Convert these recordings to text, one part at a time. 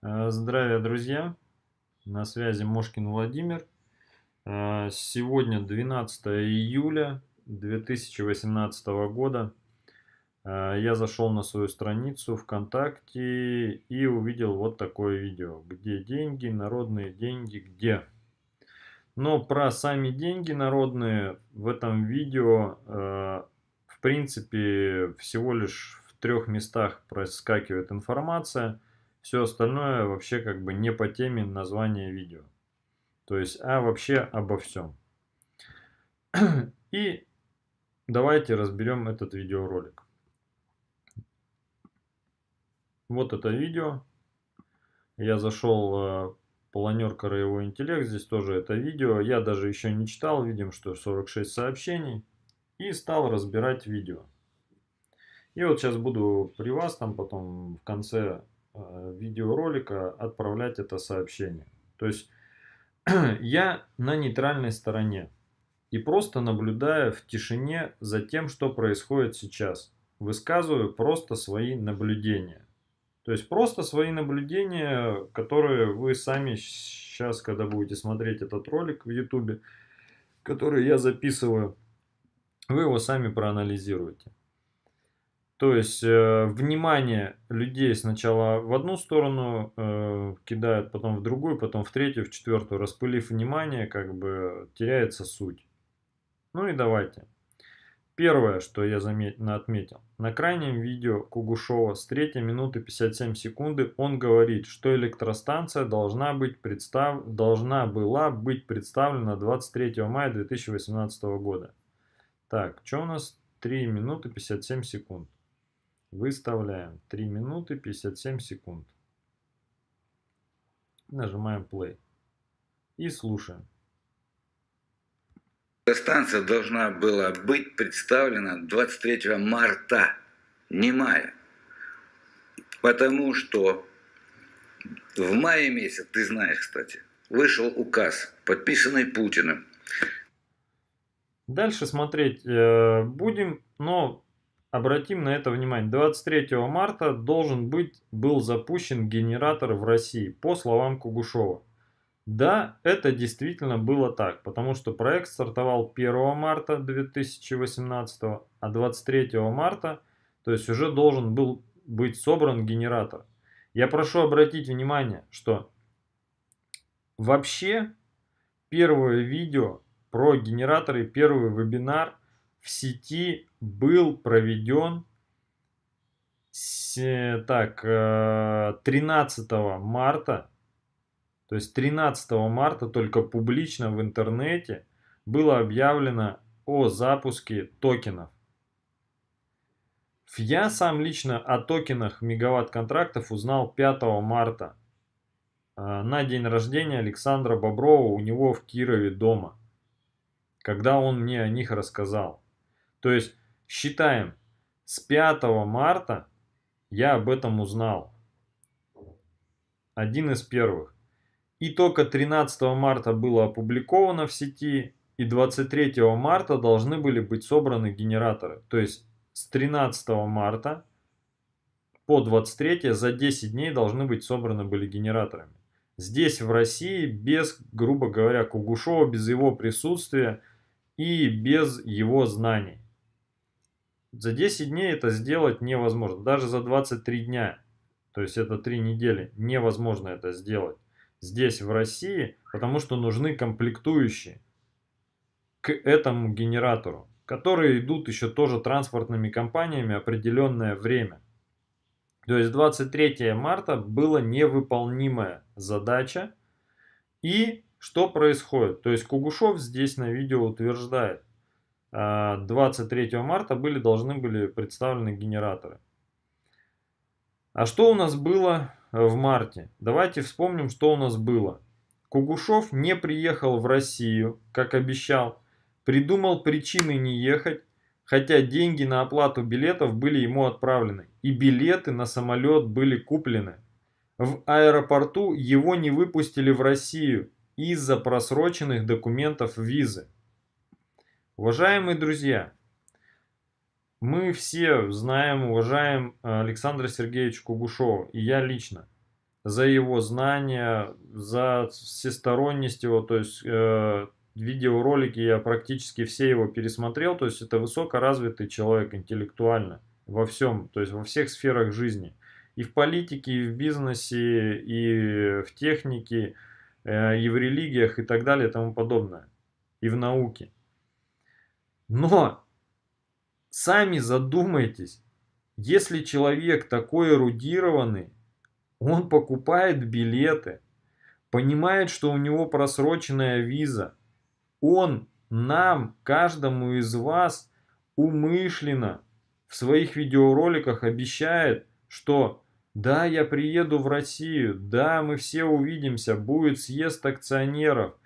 Э, здравия, друзья! На связи Мошкин Владимир. Э, сегодня 12 июля 2018 года. Э, я зашел на свою страницу ВКонтакте и увидел вот такое видео. Где деньги, народные деньги, где? Но про сами деньги народные в этом видео, в принципе, всего лишь в трех местах проскакивает информация – все остальное вообще как бы не по теме названия видео. То есть, а вообще обо всем. И давайте разберем этот видеоролик. Вот это видео. Я зашел в планер Краевой интеллект. Здесь тоже это видео. Я даже еще не читал. Видим, что 46 сообщений. И стал разбирать видео. И вот сейчас буду при вас там потом в конце Э, видеоролика отправлять это сообщение. То есть я на нейтральной стороне и просто наблюдая в тишине за тем, что происходит сейчас. Высказываю просто свои наблюдения. То есть просто свои наблюдения, которые вы сами сейчас, когда будете смотреть этот ролик в YouTube, который я записываю, вы его сами проанализируете. То есть э, внимание людей сначала в одну сторону э, кидают, потом в другую, потом в третью, в четвертую. Распылив внимание, как бы теряется суть. Ну и давайте. Первое, что я заметно отметил. На крайнем видео Кугушова с 3 минуты 57 секунды он говорит, что электростанция должна, быть представ... должна была быть представлена 23 мая 2018 года. Так, что у нас 3 минуты 57 секунд? Выставляем 3 минуты 57 секунд. Нажимаем play. И слушаем. Станция должна была быть представлена 23 марта, не мая. Потому что в мае месяц, ты знаешь, кстати, вышел указ, подписанный Путиным. Дальше смотреть э, будем, но Обратим на это внимание. 23 марта должен быть, был запущен генератор в России, по словам Кугушева. Да, это действительно было так, потому что проект стартовал 1 марта 2018, а 23 марта, то есть уже должен был быть собран генератор. Я прошу обратить внимание, что вообще первое видео про генераторы, первый вебинар в сети был проведен так, 13 э, марта, то есть 13 марта только публично в интернете было объявлено о запуске токенов. Я сам лично о токенах мегаватт-контрактов узнал 5 марта э, на день рождения Александра Боброва у него в Кирове дома, когда он мне о них рассказал. То есть считаем, с 5 марта я об этом узнал. Один из первых. И только 13 марта было опубликовано в сети, и 23 марта должны были быть собраны генераторы. То есть с 13 марта по 23 за 10 дней должны быть собраны были генераторами. Здесь в России без, грубо говоря, Кугушева, без его присутствия и без его знаний. За 10 дней это сделать невозможно. Даже за 23 дня, то есть это 3 недели, невозможно это сделать. Здесь, в России, потому что нужны комплектующие к этому генератору, которые идут еще тоже транспортными компаниями определенное время. То есть 23 марта была невыполнимая задача. И что происходит? То есть Кугушев здесь на видео утверждает, 23 а, марта были, должны были представлены генераторы. А что у нас было в марте? Давайте вспомним, что у нас было. Кугушев не приехал в Россию, как обещал, придумал причины не ехать, хотя деньги на оплату билетов были ему отправлены, и билеты на самолет были куплены. В аэропорту его не выпустили в Россию из-за просроченных документов визы. Уважаемые друзья, мы все знаем, уважаем э, Александра Сергеевича Кугушева, и я лично. за его знания, за всесторонность его, то есть э, видеоролики я практически все его пересмотрел, то есть это высокоразвитый человек интеллектуально во всем, то есть во всех сферах жизни. И в политике, и в бизнесе, и в технике, э, и в религиях, и так далее, и тому подобное. И в науке. Но сами задумайтесь, если человек такой эрудированный, он покупает билеты, понимает, что у него просроченная виза, он нам, каждому из вас, умышленно в своих видеороликах обещает, что да, я приеду в Россию, да, мы все увидимся, будет съезд акционеров,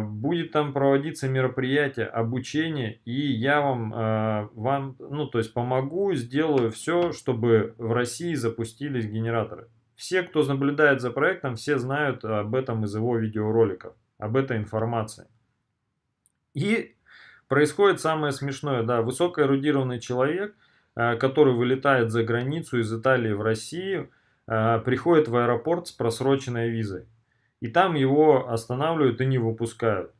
будет там проводиться мероприятие, обучение, и я вам, а, вам, ну, то есть помогу, сделаю все, чтобы в России запустились генераторы. Все, кто наблюдает за проектом, все знают об этом из его видеороликов, об этой информации. И происходит самое смешное, да, высокоэрудированный человек, а, который вылетает за границу из Италии в Россию, приходит в аэропорт с просроченной визой. И там его останавливают и не выпускают.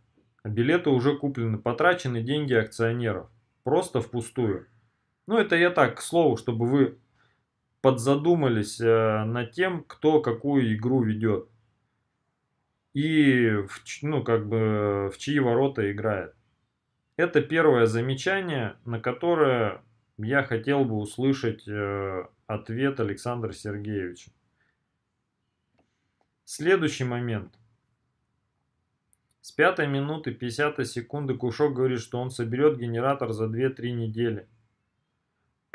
Билеты уже куплены, потрачены деньги акционеров. Просто впустую. Ну, это я так, к слову, чтобы вы подзадумались э, над тем, кто какую игру ведет. И, в, ну, как бы, в чьи ворота играет. Это первое замечание, на которое я хотел бы услышать э, ответ Александра Сергеевича. Следующий момент. С пятой минуты 50 секунды Кушок говорит, что он соберет генератор за 2-3 недели.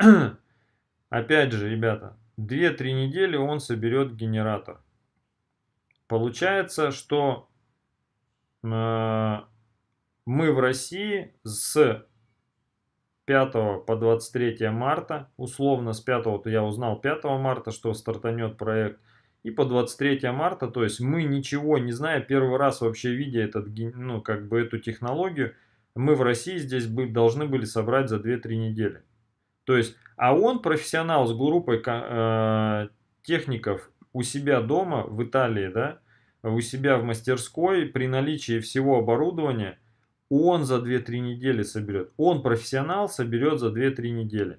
Опять же, ребята, 2-3 недели он соберет генератор. Получается, что э, мы в России с 5 по 23 марта, условно с 5, то я узнал 5 марта, что стартанет проект – и по 23 марта, то есть мы ничего не зная, первый раз вообще видя этот, ну, как бы эту технологию, мы в России здесь бы, должны были собрать за 2-3 недели. То есть, а он профессионал с группой э, техников у себя дома в Италии, да, у себя в мастерской, при наличии всего оборудования, он за 2-3 недели соберет. Он профессионал соберет за 2-3 недели.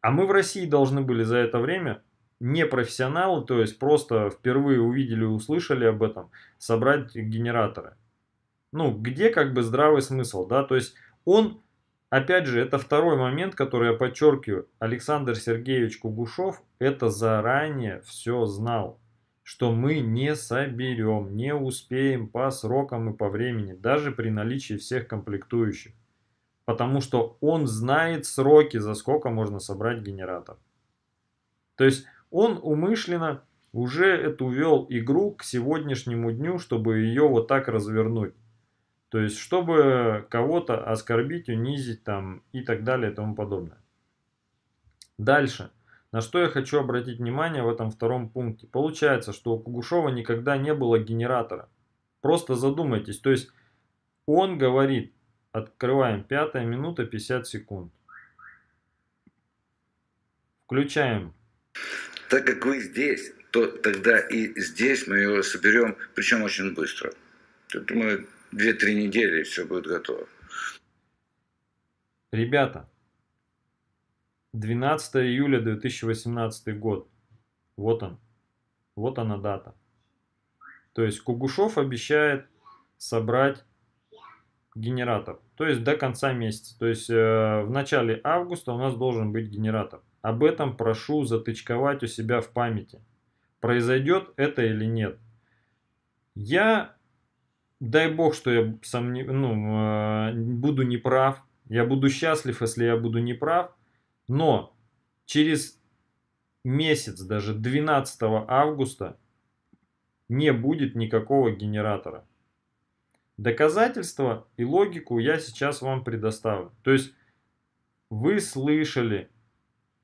А мы в России должны были за это время не профессионалы, то есть просто впервые увидели и услышали об этом, собрать генераторы. Ну, где как бы здравый смысл, да, то есть он, опять же, это второй момент, который я подчеркиваю, Александр Сергеевич Кугушев это заранее все знал, что мы не соберем, не успеем по срокам и по времени, даже при наличии всех комплектующих. Потому что он знает сроки, за сколько можно собрать генератор. То есть он умышленно уже эту вел игру к сегодняшнему дню, чтобы ее вот так развернуть. То есть, чтобы кого-то оскорбить, унизить там и так далее и тому подобное. Дальше. На что я хочу обратить внимание в этом втором пункте. Получается, что у Кугушева никогда не было генератора. Просто задумайтесь. То есть, он говорит, открываем 5 минута 50 секунд. Включаем так как вы здесь, то тогда и здесь мы его соберем, причем очень быстро. Тут мы 2-3 недели, и все будет готово. Ребята, 12 июля 2018 год. Вот он. Вот она дата. То есть Кугушев обещает собрать генератор. То есть до конца месяца. То есть э, в начале августа у нас должен быть генератор. Об этом прошу затычковать у себя в памяти. Произойдет это или нет. Я, дай бог, что я сомнев... ну, э, буду неправ. Я буду счастлив, если я буду неправ. Но через месяц, даже 12 августа, не будет никакого генератора. Доказательства и логику я сейчас вам предоставлю. То есть вы слышали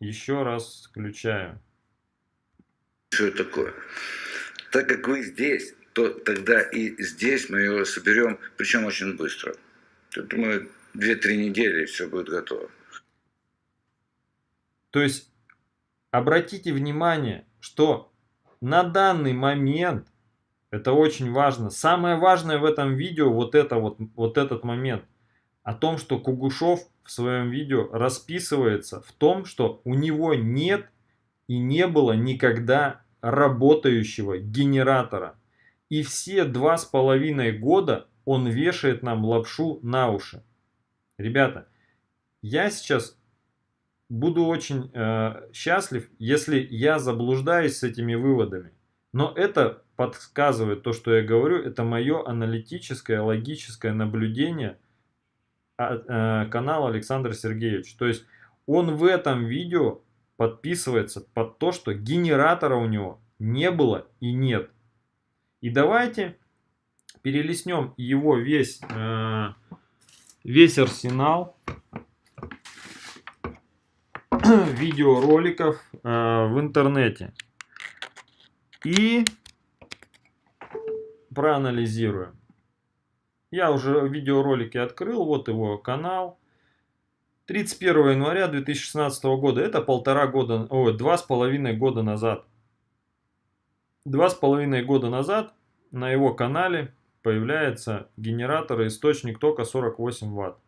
еще раз включаю. Что такое? Так как вы здесь, то тогда и здесь мы его соберем, причем очень быстро. Тут мы 2-3 недели, и все будет готово. То есть, обратите внимание, что на данный момент, это очень важно, самое важное в этом видео вот, это вот, вот этот момент, о том, что Кугушов в своем видео расписывается в том, что у него нет и не было никогда работающего генератора. И все два с половиной года он вешает нам лапшу на уши. Ребята, я сейчас буду очень э, счастлив, если я заблуждаюсь с этими выводами. Но это подсказывает то, что я говорю, это мое аналитическое, логическое наблюдение э, канала Александр Сергеевич. То есть он в этом видео подписывается под то, что генератора у него не было и нет. И давайте перелистнем его весь, э, весь арсенал видеороликов э, в интернете. И проанализируем. Я уже видеоролики открыл, вот его канал. 31 января 2016 года, это полтора года, ой, два с половиной года назад. Два с половиной года назад на его канале появляется генератор и источник тока 48 ватт.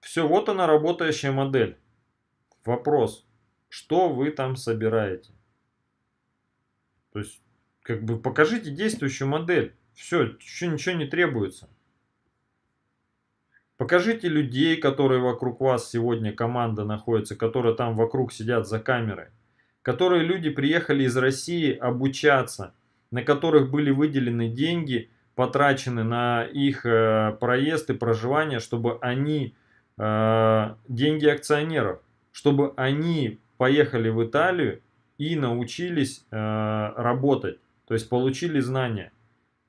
Все, вот она работающая модель. Вопрос, что вы там собираете? То есть, как бы покажите действующую модель. Все, еще ничего не требуется. Покажите людей, которые вокруг вас сегодня команда находится, которые там вокруг сидят за камерой. Которые люди приехали из России обучаться, на которых были выделены деньги, потрачены на их э, проезд и проживание, чтобы они Э, деньги акционеров, чтобы они поехали в Италию и научились э, работать, то есть получили знания.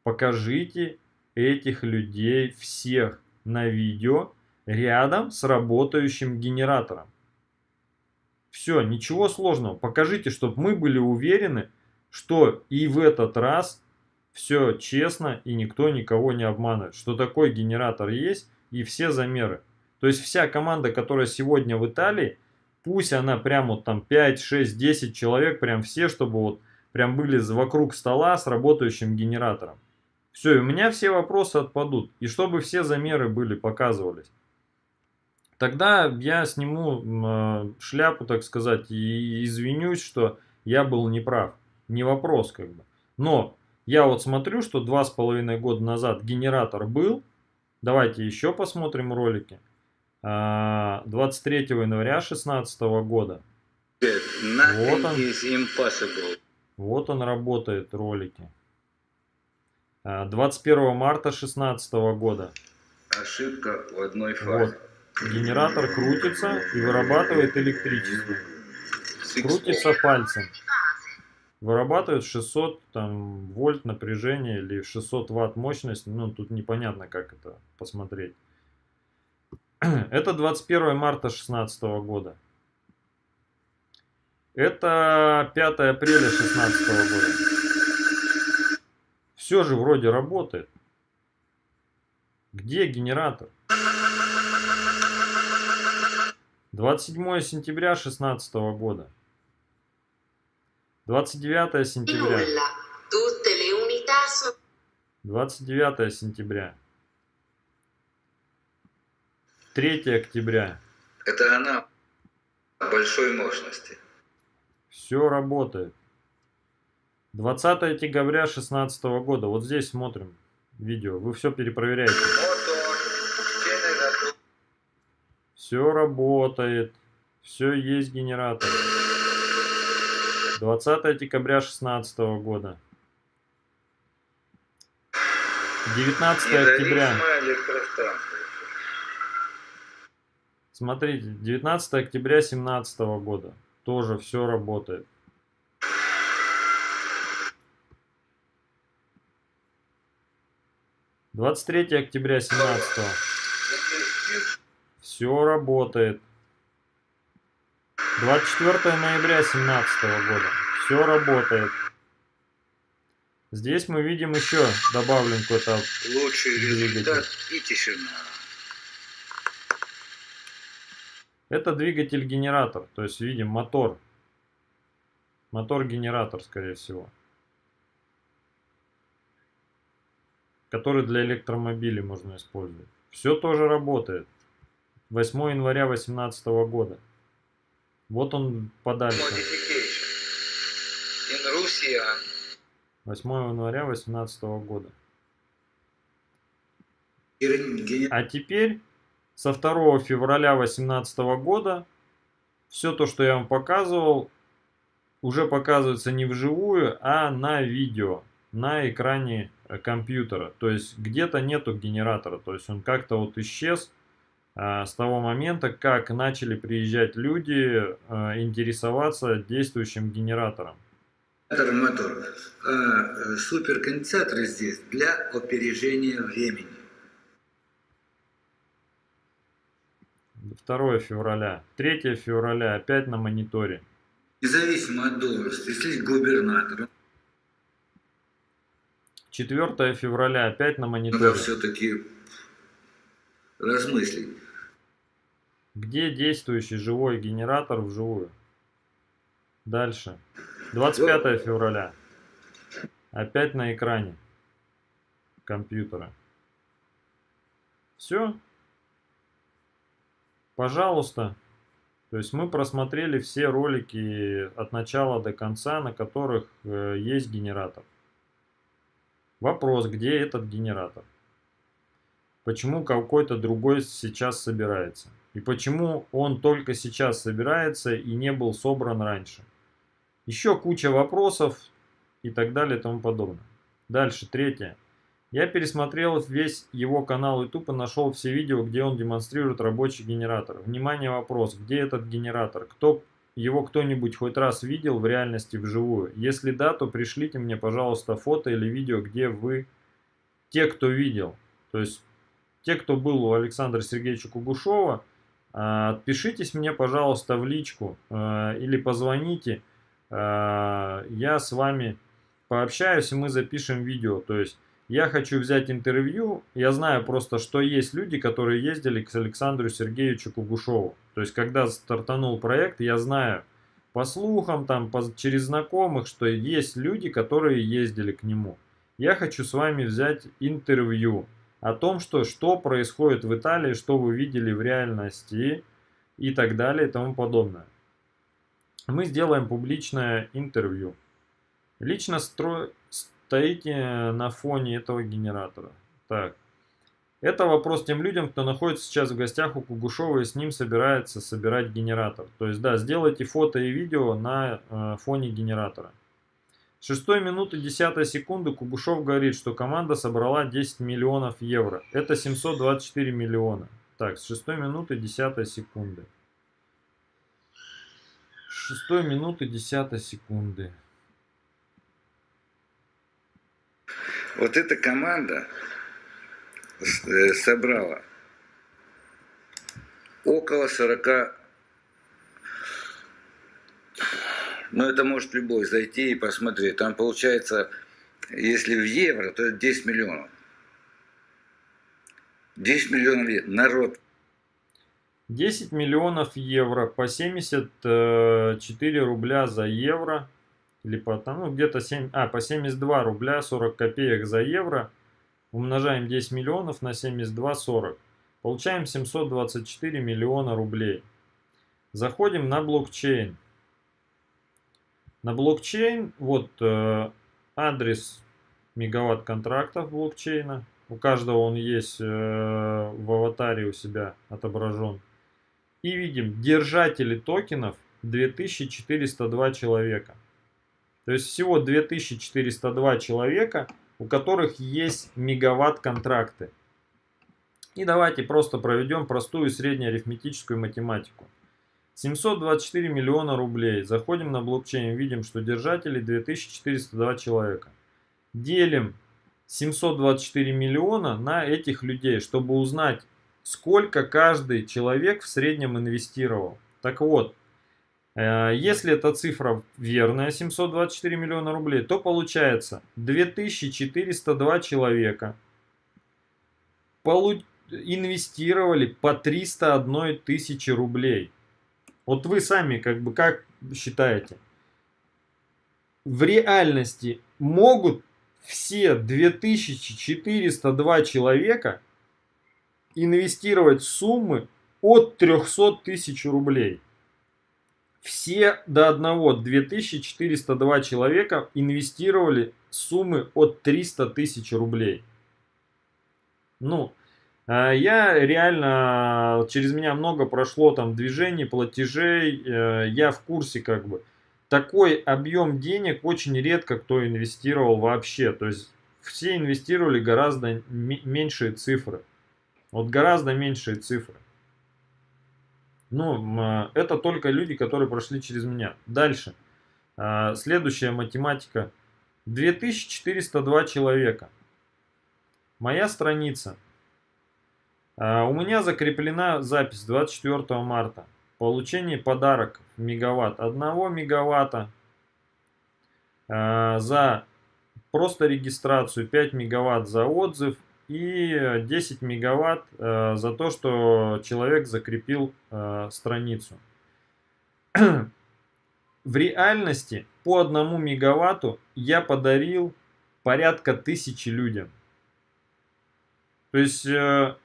Покажите этих людей всех на видео рядом с работающим генератором. Все, ничего сложного. Покажите, чтобы мы были уверены, что и в этот раз все честно и никто никого не обманывает. Что такой генератор есть и все замеры. То есть вся команда, которая сегодня в Италии, пусть она прям вот там 5, 6, 10 человек, прям все, чтобы вот прям были вокруг стола с работающим генератором. Все, и у меня все вопросы отпадут. И чтобы все замеры были, показывались. Тогда я сниму э, шляпу, так сказать, и извинюсь, что я был неправ. Не вопрос как бы. Но я вот смотрю, что два с половиной года назад генератор был. Давайте еще посмотрим ролики. 23 а, января 2016 года. Вот он. Вот он работает, ролики. 21 а, марта 2016 года. Ошибка в одной фазе. Вот. Генератор крутится и вырабатывает электричество. Крутится пальцем. Вырабатывает 600 там, вольт напряжения или 600 ватт мощность. Ну, тут непонятно, как это посмотреть. Это 21 марта 2016 года. Это 5 апреля 2016 года. Все же вроде работает. Где генератор? 27 сентября 2016 года. 29 сентября. 29 сентября. 3 октября. Это она большой мощности. Все работает. 20 декабря 2016 года. Вот здесь смотрим видео. Вы все перепроверяете. Все работает. Все есть генератор. 20 декабря 2016 года. 19 октября. Смотрите, 19 октября 2017 года. Тоже все работает. Двадцать третье октября семнадцатого. Все работает. 24 ноября 2017 года. Все работает. Здесь мы видим еще добавлен какой-то Лучший результат и тишина. Это двигатель-генератор, то есть видим мотор. Мотор-генератор, скорее всего. Который для электромобилей можно использовать. Все тоже работает. 8 января 2018 года. Вот он подальше. 8 января 2018 года. А теперь со 2 февраля 2018 года все то, что я вам показывал, уже показывается не вживую, а на видео, на экране э, компьютера. То есть где-то нету генератора, то есть он как-то вот исчез а, с того момента, как начали приезжать люди а, интересоваться действующим генератором. Мотор. А э, суперконденсатор здесь для опережения времени. 2 февраля. 3 февраля опять на мониторе. Независимо от должности, если губернатор. 4 февраля опять на мониторе. Надо все-таки размыслить. Где действующий живой генератор вживую? Дальше. 25 февраля. Опять на экране компьютера. Все. Пожалуйста. То есть мы просмотрели все ролики от начала до конца, на которых э, есть генератор. Вопрос, где этот генератор? Почему какой-то другой сейчас собирается? И почему он только сейчас собирается и не был собран раньше? Еще куча вопросов и так далее и тому подобное. Дальше, третье. Я пересмотрел весь его канал YouTube и нашел все видео, где он демонстрирует рабочий генератор. Внимание, вопрос, где этот генератор? Кто его кто-нибудь хоть раз видел в реальности вживую? Если да, то пришлите мне, пожалуйста, фото или видео, где вы, те, кто видел. То есть, те, кто был у Александра Сергеевича Кугушева, а, отпишитесь мне, пожалуйста, в личку а, или позвоните. А, я с вами пообщаюсь, и мы запишем видео. То есть, я хочу взять интервью, я знаю просто, что есть люди, которые ездили к Александру Сергеевичу Кугушеву. То есть, когда стартанул проект, я знаю по слухам, там, по, через знакомых, что есть люди, которые ездили к нему. Я хочу с вами взять интервью о том, что, что происходит в Италии, что вы видели в реальности и так далее и тому подобное. Мы сделаем публичное интервью. Лично стро стоите на фоне этого генератора. Так. Это вопрос тем людям, кто находится сейчас в гостях у Кугушева и с ним собирается собирать генератор. То есть, да, сделайте фото и видео на э, фоне генератора. С 6 минуты 10 секунды Кугушев говорит, что команда собрала 10 миллионов евро. Это 724 миллиона. Так, с 6 минуты 10 секунды. 6 минуты 10 секунды. Вот эта команда э, собрала около 40 ну это может любой зайти и посмотреть. Там получается, если в евро, то это 10 миллионов. 10 миллионов. Народ. 10 миллионов евро по 74 рубля за евро или по, ну, где-то 7, а, по 72 рубля 40 копеек за евро, умножаем 10 миллионов на 72, 40. Получаем 724 миллиона рублей. Заходим на блокчейн. На блокчейн, вот э, адрес мегаватт контрактов блокчейна. У каждого он есть э, в аватаре у себя отображен. И видим, держатели токенов 2402 человека. То есть всего 2402 человека, у которых есть мегаватт-контракты. И давайте просто проведем простую среднеарифметическую математику. 724 миллиона рублей. Заходим на блокчейн, видим, что держателей 2402 человека. Делим 724 миллиона на этих людей, чтобы узнать, сколько каждый человек в среднем инвестировал. Так вот, если эта цифра верная, 724 миллиона рублей, то получается 2402 человека инвестировали по 301 тысячи рублей. Вот вы сами как бы как считаете? В реальности могут все 2402 человека инвестировать суммы от 300 тысяч рублей. Все до одного 2402 человека инвестировали суммы от 300 тысяч рублей. Ну, а, я реально, через меня много прошло там движений, платежей, э, я в курсе как бы. Такой объем денег очень редко кто инвестировал вообще. То есть все инвестировали гораздо меньшие цифры. Вот гораздо меньшие цифры. Ну, а, это только люди, которые прошли через меня. Дальше. А, следующая математика. 2402 человека. Моя страница. А, у меня закреплена запись 24 марта. Получение подарок мегаватт. 1 мегаватта за просто регистрацию, 5 мегаватт за отзыв и 10 мегаватт э, за то, что человек закрепил э, страницу. В реальности по одному мегаватту я подарил порядка тысячи людям. То есть э,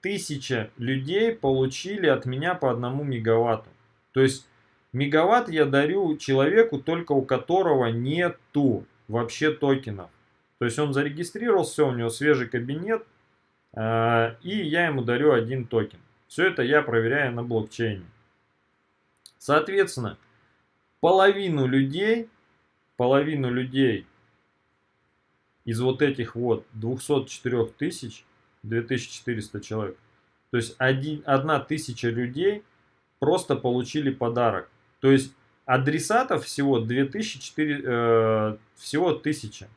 тысяча людей получили от меня по одному мегаватту. То есть мегаватт я дарю человеку, только у которого нету вообще токенов. То есть он зарегистрировался, все, у него свежий кабинет, э, и я ему дарю один токен. Все это я проверяю на блокчейне. Соответственно, половину людей, половину людей из вот этих вот 204 тысяч, 2400 человек, то есть один, одна тысяча людей просто получили подарок. То есть адресатов всего 2004, э, всего 1000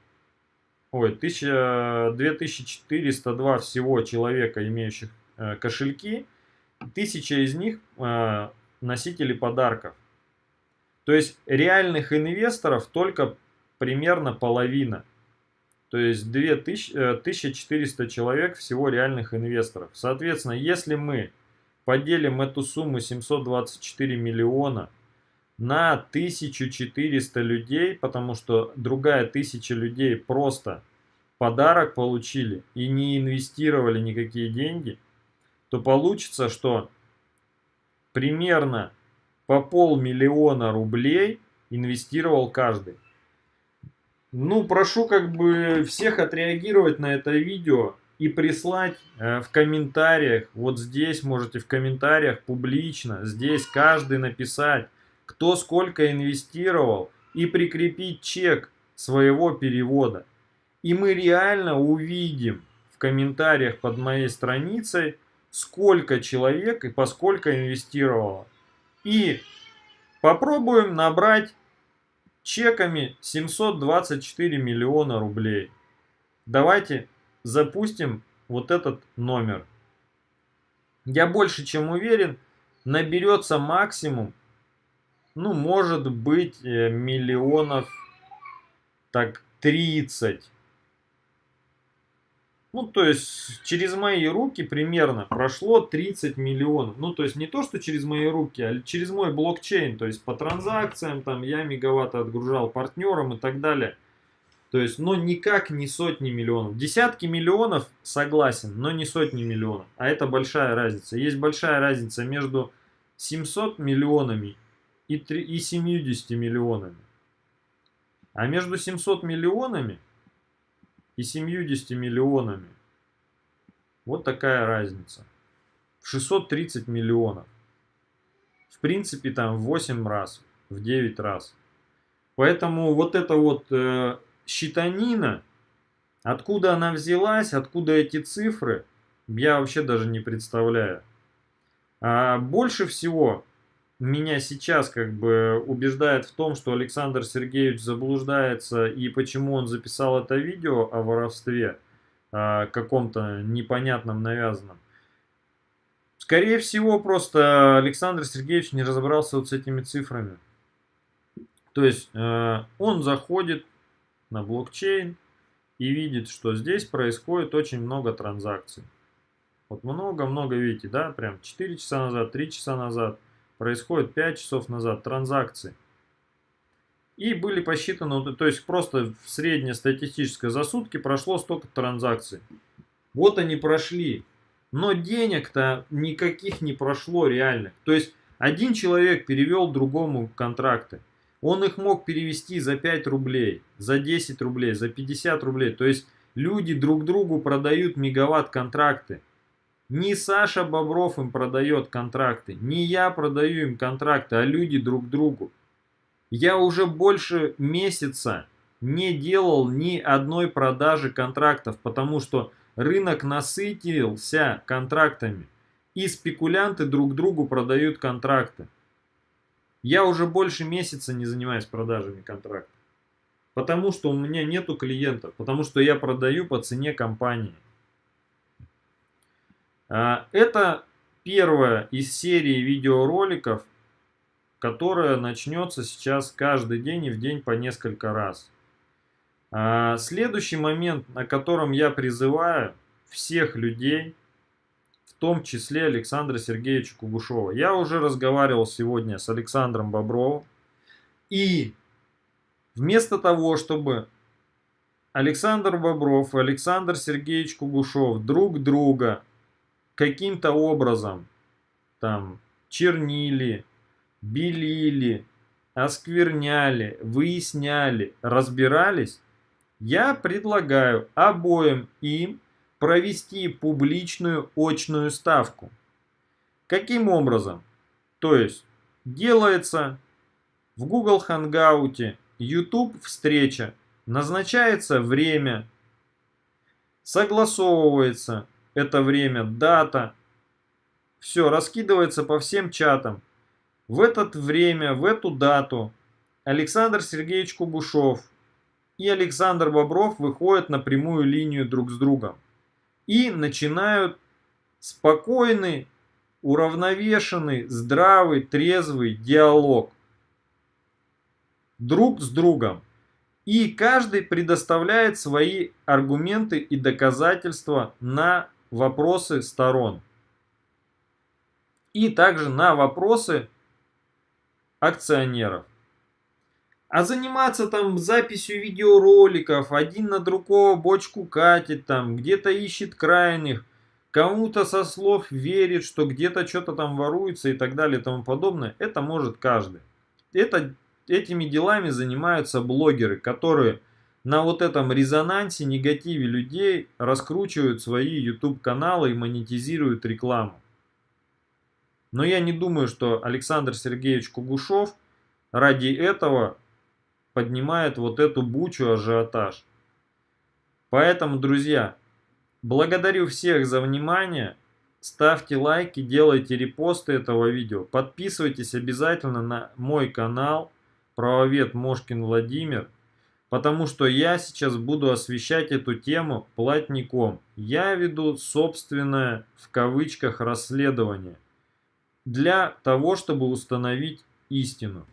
ой, 1000, 2402 всего человека, имеющих э, кошельки, 1000 из них э, носители подарков. То есть реальных инвесторов только примерно половина. То есть 2000, 1400 э, человек всего реальных инвесторов. Соответственно, если мы поделим эту сумму 724 миллиона на 1400 людей, потому что другая тысяча людей просто подарок получили и не инвестировали никакие деньги, то получится, что примерно по полмиллиона рублей инвестировал каждый. Ну, прошу как бы всех отреагировать на это видео и прислать э, в комментариях, вот здесь можете в комментариях публично, здесь каждый написать, кто сколько инвестировал и прикрепить чек своего перевода. И мы реально увидим в комментариях под моей страницей, сколько человек и поскольку инвестировало. И попробуем набрать чеками 724 миллиона рублей. Давайте запустим вот этот номер. Я больше чем уверен, наберется максимум ну, может быть, э, миллионов так 30. Ну, то есть, через мои руки примерно прошло 30 миллионов. Ну, то есть, не то, что через мои руки, а через мой блокчейн. То есть, по транзакциям, там, я мегаватты отгружал партнерам и так далее. То есть, но никак не сотни миллионов. Десятки миллионов согласен, но не сотни миллионов. А это большая разница. Есть большая разница между 700 миллионами и, 3, и 70 миллионами. А между 700 миллионами и 70 миллионами вот такая разница. 630 миллионов. В принципе, там в 8 раз, в 9 раз. Поэтому вот эта вот э, считанина, откуда она взялась, откуда эти цифры, я вообще даже не представляю. А больше всего меня сейчас как бы убеждает в том, что Александр Сергеевич заблуждается и почему он записал это видео о воровстве, о каком-то непонятном навязанном. Скорее всего, просто Александр Сергеевич не разобрался вот с этими цифрами. То есть э, он заходит на блокчейн и видит, что здесь происходит очень много транзакций. Вот много-много, видите, да, прям 4 часа назад, 3 часа назад – происходит 5 часов назад транзакции. И были посчитаны, то есть просто в среднестатистическое за сутки прошло столько транзакций. Вот они прошли. Но денег-то никаких не прошло реальных. То есть один человек перевел другому контракты. Он их мог перевести за 5 рублей, за 10 рублей, за 50 рублей. То есть люди друг другу продают мегаватт-контракты. Не Саша Бобров им продает контракты, не я продаю им контракты, а люди друг другу. Я уже больше месяца не делал ни одной продажи контрактов, потому что рынок насытился контрактами. И спекулянты друг другу продают контракты. Я уже больше месяца не занимаюсь продажами контрактов. Потому что у меня нету клиентов. Потому что я продаю по цене компании. А, это первая из серии видеороликов, которая начнется сейчас каждый день и в день по несколько раз. А, следующий момент, на котором я призываю всех людей, в том числе Александра Сергеевича Кугушева. Я уже разговаривал сегодня с Александром Бобровым. И вместо того, чтобы Александр Бобров и Александр Сергеевич Кугушев друг друга каким-то образом там чернили, белили, оскверняли, выясняли, разбирались, я предлагаю обоим им провести публичную очную ставку. Каким образом? То есть делается в Google Hangout, YouTube встреча, назначается время, согласовывается это время, дата, все раскидывается по всем чатам. В это время, в эту дату Александр Сергеевич Кубушов и Александр Бобров выходят на прямую линию друг с другом и начинают спокойный, уравновешенный, здравый, трезвый диалог друг с другом. И каждый предоставляет свои аргументы и доказательства на вопросы сторон. И также на вопросы акционеров. А заниматься там записью видеороликов, один на другого бочку катит, там где-то ищет крайних, кому-то со слов верит, что где-то что-то там воруется и так далее и тому подобное, это может каждый. Это, этими делами занимаются блогеры, которые на вот этом резонансе, негативе людей раскручивают свои YouTube каналы и монетизируют рекламу. Но я не думаю, что Александр Сергеевич Кугушев ради этого поднимает вот эту бучу ажиотаж. Поэтому, друзья, благодарю всех за внимание. Ставьте лайки, делайте репосты этого видео. Подписывайтесь обязательно на мой канал Правовед Мошкин Владимир. Потому что я сейчас буду освещать эту тему платником. Я веду собственное, в кавычках, расследование. Для того, чтобы установить истину.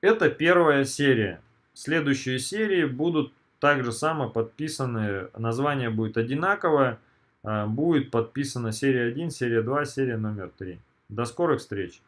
Это первая серия. Следующие серии будут также само подписаны, название будет одинаковое. А, будет подписана серия 1, серия 2, серия номер 3. До скорых встреч!